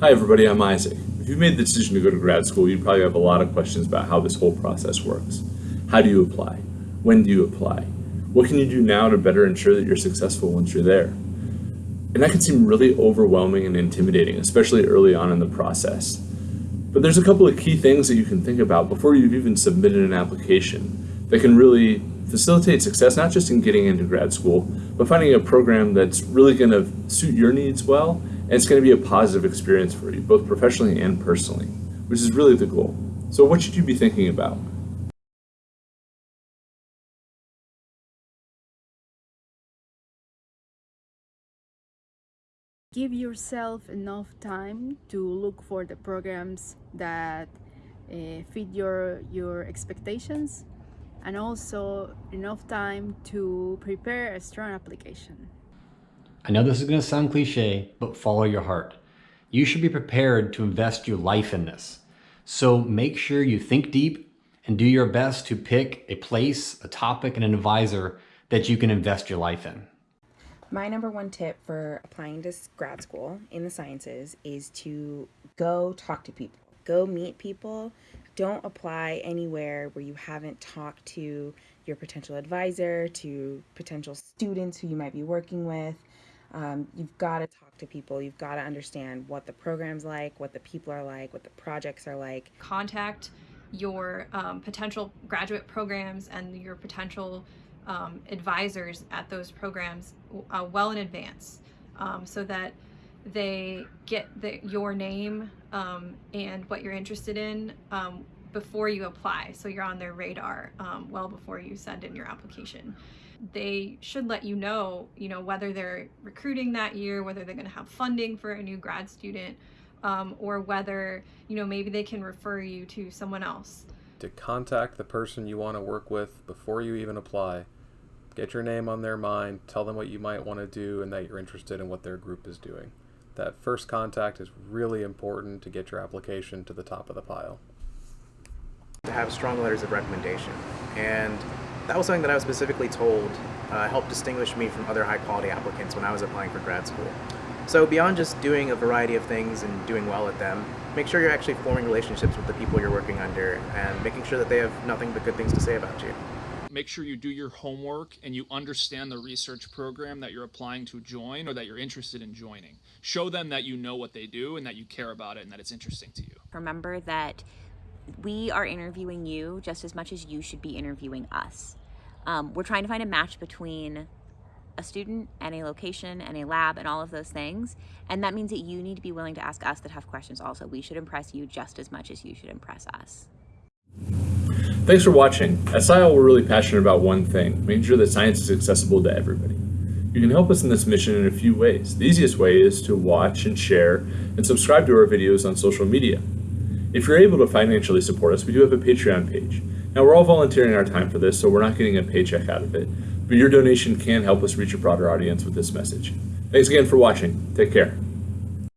Hi everybody, I'm Isaac. If you've made the decision to go to grad school, you probably have a lot of questions about how this whole process works. How do you apply? When do you apply? What can you do now to better ensure that you're successful once you're there? And that can seem really overwhelming and intimidating, especially early on in the process. But there's a couple of key things that you can think about before you've even submitted an application that can really facilitate success, not just in getting into grad school, but finding a program that's really going to suit your needs well, and it's going to be a positive experience for you, both professionally and personally, which is really the goal. So what should you be thinking about? Give yourself enough time to look for the programs that uh, fit your, your expectations and also enough time to prepare a strong application. I know this is going to sound cliche, but follow your heart. You should be prepared to invest your life in this. So make sure you think deep and do your best to pick a place, a topic, and an advisor that you can invest your life in. My number one tip for applying to grad school in the sciences is to go talk to people, go meet people. Don't apply anywhere where you haven't talked to your potential advisor, to potential students who you might be working with. Um, you've got to talk to people. You've got to understand what the program's like, what the people are like, what the projects are like. Contact your um, potential graduate programs and your potential um, advisors at those programs uh, well in advance um, so that they get the, your name um, and what you're interested in um, before you apply so you're on their radar well before you send in your application they should let you know you know whether they're recruiting that year whether they're going to have funding for a new grad student um, or whether you know maybe they can refer you to someone else to contact the person you want to work with before you even apply get your name on their mind, tell them what you might want to do and that you're interested in what their group is doing. That first contact is really important to get your application to the top of the pile. To have strong letters of recommendation. And that was something that I was specifically told uh, helped distinguish me from other high quality applicants when I was applying for grad school. So beyond just doing a variety of things and doing well at them, make sure you're actually forming relationships with the people you're working under and making sure that they have nothing but good things to say about you make sure you do your homework and you understand the research program that you're applying to join or that you're interested in joining. Show them that you know what they do and that you care about it and that it's interesting to you. Remember that we are interviewing you just as much as you should be interviewing us. Um, we're trying to find a match between a student and a location and a lab and all of those things. And that means that you need to be willing to ask us the tough questions also. We should impress you just as much as you should impress us. Thanks for watching. At SciAll, we're really passionate about one thing, making sure that science is accessible to everybody. You can help us in this mission in a few ways. The easiest way is to watch and share and subscribe to our videos on social media. If you're able to financially support us, we do have a Patreon page. Now we're all volunteering our time for this, so we're not getting a paycheck out of it, but your donation can help us reach a broader audience with this message. Thanks again for watching. Take care.